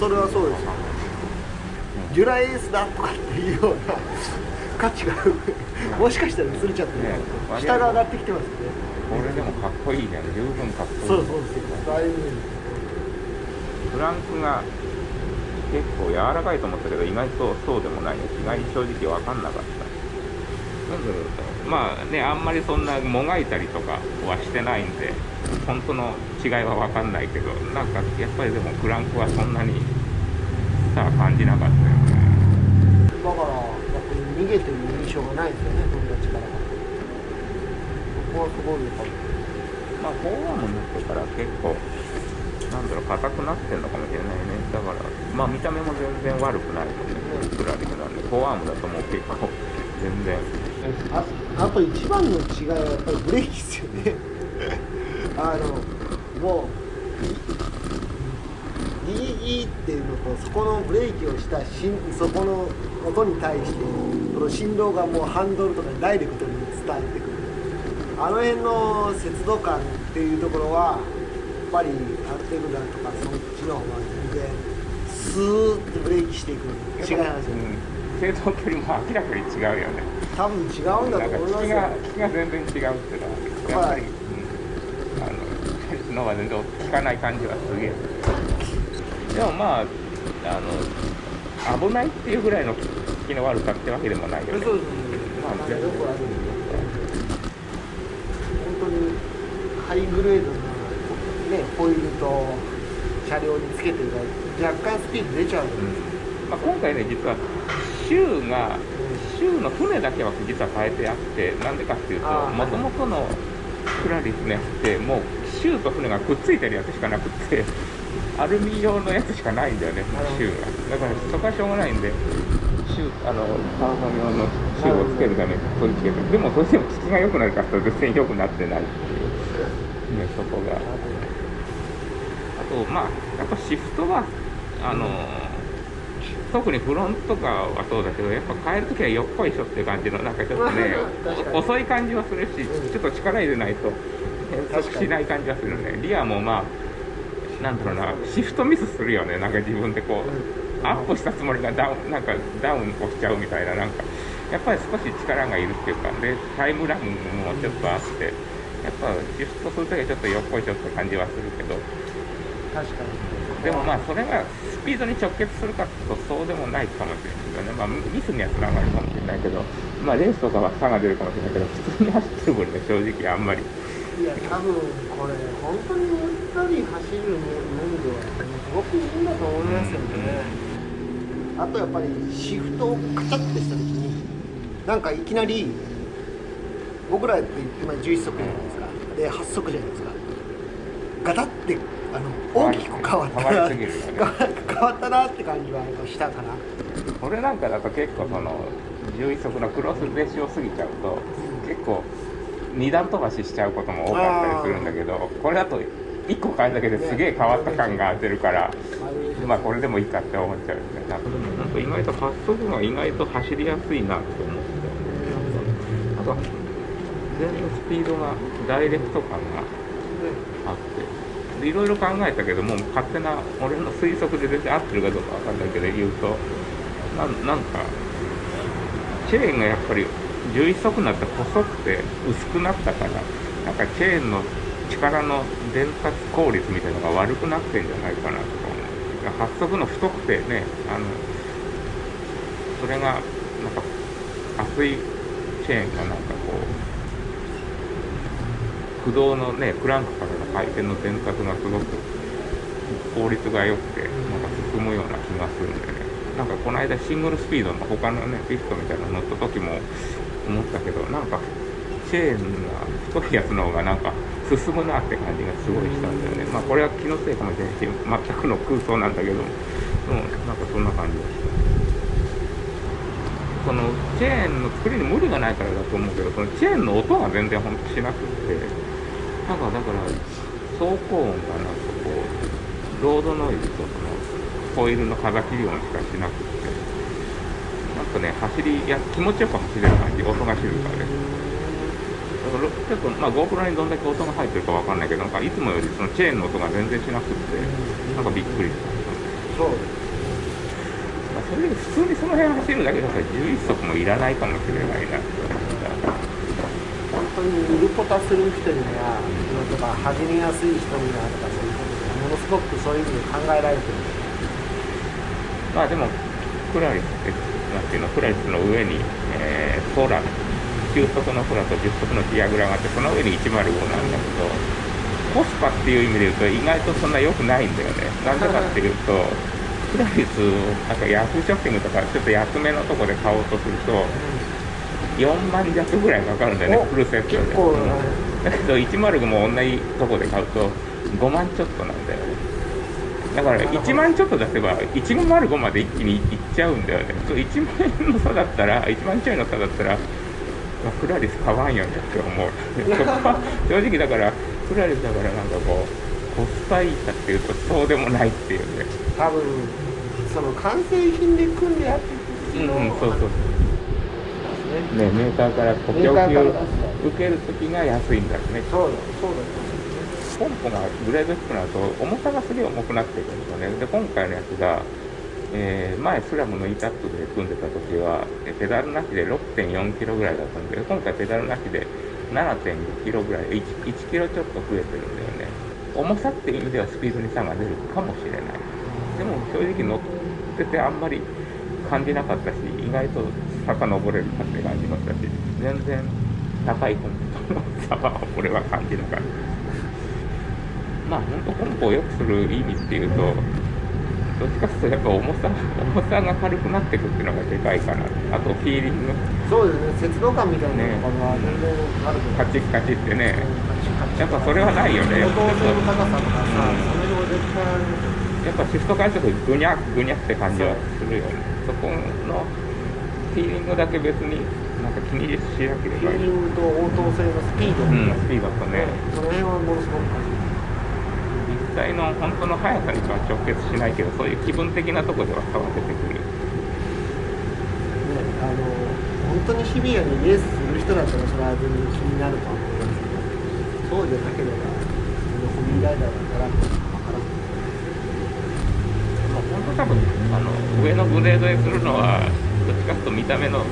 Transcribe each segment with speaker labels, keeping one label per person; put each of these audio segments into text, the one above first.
Speaker 1: そ
Speaker 2: れはそうですよ。ジュラエースだとかっていうような価値がもしかしたら薄れちゃってる、
Speaker 1: ね
Speaker 2: 下が上がってきてますよね。
Speaker 1: これでもかっこいいじゃん十分かっこいい。
Speaker 2: そうそうですよだいぶ
Speaker 1: フランクが結構柔らかいと思ったけど意外とそうでもないね。意外に正直分かんなかったなんだろうまあねあんまりそんなもがいたりとかはしてないんで本当の違いは分かんないけどなんかやっぱりでもクランクはそんなにさあ感じなかったよね。
Speaker 2: だからやっぱり逃げてる印象がないですよね友達から。そこはすごいよかっ
Speaker 1: まあフォーアームになってから結構なんだろう硬くなってんのかもしれないね。だからまあ見た目も全然悪くないもんねプラリフなんでフォーアームだともう結構全然。
Speaker 2: たああと一番の違いはやっぱりブレーキですよね。あのもうギーギーっていうのとそこのブレーキをしたしんそこの音に対してその振動がもうハンドルとかにダイレクトに伝えてくる。あの辺の節度感っていうところはやっぱりアルテグラとかそっちの方が全然スーッてブレーキしていく違いますよ。ね
Speaker 1: うん制動距離も明らかに違うよね。
Speaker 2: 多分違うんだと思いますよ。
Speaker 1: 聞きが全然違うっていうのはやっぱり、うん、あのその方が全然聞かない感じはすげえ。でもまああの危ないっていうぐらいの聞きの悪さってわけでもないよね。
Speaker 2: そうです
Speaker 1: まあ
Speaker 2: あのよくある。本当にハイグレードな、ね、ホイールと車両につけてるから若干スピード出ちゃう、
Speaker 1: まあ、今回ね実は州が州の船だけは実は変えてあってなんでかっていうともともとのクラリスのやつってもう州と船がくっついてるやつしかなくってアルミ用のやつしかないんだよね州が。だからそこはしょうがないんで州あのカーボン用の州をつけるために取り付けてでもそれでも効きが良くなるかって全然良くなってないっていう。ねそこが。あと、まあ、やっぱシフトは、あの特にフロントとかはそうだけど、やっぱ変えるときはよっこいしょっていう感じの、なんかちょっとね 遅い感じはするし、ちょっと力入れないと変速しない感じはするね。リアもまあ、なんだろうな、シフトミスするよね、なんか自分でこう、アップしたつもりがダウン、なんかダウン押しちゃうみたいな、なんか、やっぱり少し力がいるっていうか、で、タイムラグもちょっとあって、やっぱシフトするときはちょっとよっこいしょって感じはするけど、
Speaker 2: 確かに
Speaker 1: でもまあそれがスピードに直結するかってうとそうでもないかもしれないけどね、まあ、ミスにはつながるかもしれないけど、まあ、レースとかは差が出るかもしれないけど普通に走ってる分ね正直あんまり
Speaker 2: いや多分これ本当にゆったり走る面ではすごくいいんだと思いますよね、あとやっぱりシフトをカチャッてした時になんかいきなり僕らって今11速じゃないですか。で8速じゃないですか。ガタってあの大きく変わった
Speaker 1: 変わ
Speaker 2: な
Speaker 1: りすぎるよね
Speaker 2: 変わったなって感じはしたかな
Speaker 1: これなんかだと結構その11速のクロスベーシを過ぎちゃうと結構二段飛ばししちゃうことも多かったりするんだけどこれだと1個変えるだけですげえ変わった感が出るから。まあこれでもいいかって思っちゃうよね。なんか意外と発速が意外と走りやすいなって思って。あと全然スピードがダイレクト感があって。いろいろ考えたけども勝手な俺の推測で全然合ってるかどうかわかんないけど言うとななんかチェーンがやっぱり11速になって細くて薄くなったからなんかチェーンの力の伝達効率みたいなのが悪くなってんじゃないかなとか思う。発速の太くてねあのそれがなんか厚いチェーンがなんかこう駆動のねクランクからの回転の伝達がすごく効率が良くてなんか進むような気がするんでね。なんかこの間シングルスピードの他のねピストみたいなの乗った時も思ったけどなんかチェーンが太いやつの方がなんか進むなって感じがすごいしたんだよね。まあこれは気のせいかもしれないし全くの空想なんだけども。でもなんかそんな感じがした。そのチェーンの作りに無理がないからだと思うけどそのチェーンの音が全然ほんとしなくって。なんかだから走行音がなんかこうロードノイズとそのホイールの風切り音しかしなくってなんかね走りや気持ちよく走れる感じ音が静かでからちょっと、まあ、GoPro にどんだけ音が入ってるかわかんないけど、なんかいつもよりそのチェーンの音が全然しなくって、なんかびっくりした。
Speaker 2: そう
Speaker 1: まあ、それで普通にその辺走るだけだったら11足もいらないかもしれないな。
Speaker 2: 当にウルポタする人にはとか始めやすい人にはとかそういうことがものすごくそういうふうに考えられてる
Speaker 1: まあでも、クラリス、なんていうの、クラリスの上に、えー、ソーラ、9速のソラと10速のディアグラがあって、その上に105なんだけど、コスパっていう意味で言うと、意外とそんな良くないんだよね。なんでかっていうと、クラリスを、なんかヤフーショッピングとか、ちょっと安めのとこで買おうとすると、4万弱ぐらいかかるんだよね
Speaker 2: お、
Speaker 1: フルセットで。だけど、105も同じとこで買うと、5万ちょっとなんだよね。だから1万ちょっと出せば105まで一気にいっちゃうんだよね。そう1万円の差だったら、1万ちょいの差だったら、まあ、クラリス買わんよねって思う。そこは正直だから、クラリスだからなんかこう、コスパいいかっていうとそうでもないっていうね。
Speaker 2: 多分その完成品で組んでやっていく
Speaker 1: うん、そうそう。
Speaker 2: ね
Speaker 1: ね、メーカーからこう供
Speaker 2: メーカーから
Speaker 1: 給
Speaker 2: 出す
Speaker 1: 受けるときが安いんだよね。
Speaker 2: そうだそうだ
Speaker 1: ポンプがグレード低くなると重さがすげえ重くなってくるんですよね。で、今回のやつが、えー前スラムの E タップで組んでた時は、えペダルなしで6.4キロぐらいだったんで、今回ペダルなしで7.5キロぐらい、1, 1キロちょっと増えてるんだよね。重さっていう意味ではスピードに差が出るかもしれない。でも正直乗っててあんまり感じなかったし、意外と坂登れるかって感じましたし、全然高いコンポの差は俺は感じなかった。まあ本当コンポを良くする意味っていうと、どっちかっていうとやっぱ重さ、重さが軽くなってくっていうのがでかいかな。あとフィーリング、
Speaker 2: そうですね接動感みたいなのが全然ある
Speaker 1: カチッカチってね、やっぱそれはないよね。
Speaker 2: 応答性の高さとかさ、
Speaker 1: うん
Speaker 2: それも絶対ある
Speaker 1: やっぱシフト変えるとぐにゃぐにゃって感じはするよね。そこのフィーリングだけ別になんか気にしなければいい。
Speaker 2: フィーリングと応答性のスピード
Speaker 1: うん、スピードとね、
Speaker 2: その辺はものすごく感じる
Speaker 1: 実際の本当の速さには直結しないけど、そういう気分的なところでは差は出てくる。
Speaker 2: ね、あの本当にシビアにレースする人だったらそれは全然気になるとは思いますけどそうじゃなければホビーライダーだったら分からん
Speaker 1: まあ、本当多分あの上のグレードへするのはどっちかというと見た目の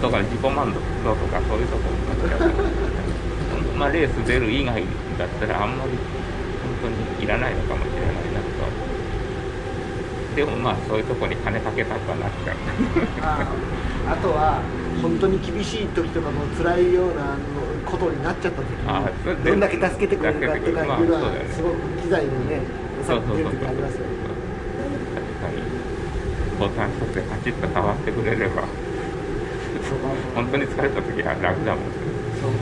Speaker 1: とか自己満足度とかそういうところになっちゃうからまあレース出る以外だったらあんまり本当にいらないのかもしれないなとでもまあそういうところに金かけたくはなっちゃう。
Speaker 2: ああとは本当に厳しい時とかも辛いようなことになっちゃった時にどんだけ助けてくれるかとかいうのはすごく機材のね良さが出る時ありますよね
Speaker 1: ボタン一つでカチッと変わってくれれば本当に疲れた時は楽だもん。
Speaker 2: そう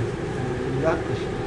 Speaker 2: リラッして